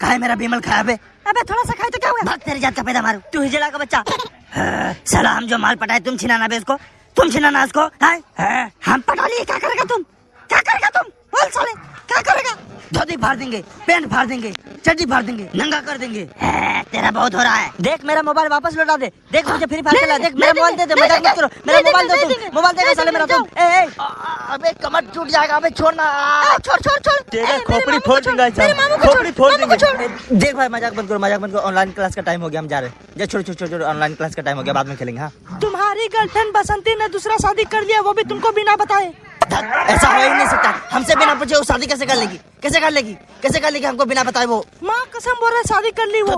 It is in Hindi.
कहा है मेरा बीमल? खराब है अबे? थोड़ा सा खाए तो क्या हुआ? भाग तेरी जात का पैदा मारू। तू हिजड़ा का बच्चा। सला साला हम जो माल पटाए तुम छिनाना बे उसको। तुम छिनाना उसको। हम पटा लिए क्या करेगा तुम? क्या करेगा तुम? बोल साले। धोती फाड़ देंगे पैंट फाड़ देंगे चड्डी फाड़ देंगे नंगा कर देंगे। हाँ, तेरा बहुत हो रहा है। देख मेरा मोबाइल वापस लौटा दे। देख मुझे फ्री फायर खेला देख मेरा मोबाइल दे दे मज़ाक मत करो मेरा मोबाइल दे तुम मोबाइल देगा साले मेरा तुम ए ए। अबे कमर टूट जाएगा अबे छोड़ना छोड़ छोड़ छोड़। तेरा खोपड़ी फोड़ दूँगा साहब खोपड़ी फोड़ देंगे। देख भाई मज़ाक मत करो मज़ाक मत करो। ऑनलाइन क्लास का टाइम हो गया हम जा रहे हैं। जा छोड़ छोड़ छोड़ ऑनलाइन क्लास का टाइम हो गया बाद में खेलेंगे हाँ। तुम्हारी गर्लफ्रेंड बसंती ने दूसरा शादी कर लिया वो भी तुमको बिना बताए। धत, ऐसा हो ही नहीं सकता। हमसे बिना पूछे वो शादी कैसे कर लेगी? कैसे कर लेगी? कैसे कर लेगी हमको बिना बताए वो? माँ कसम बोल रहे शादी कर ली वो। तो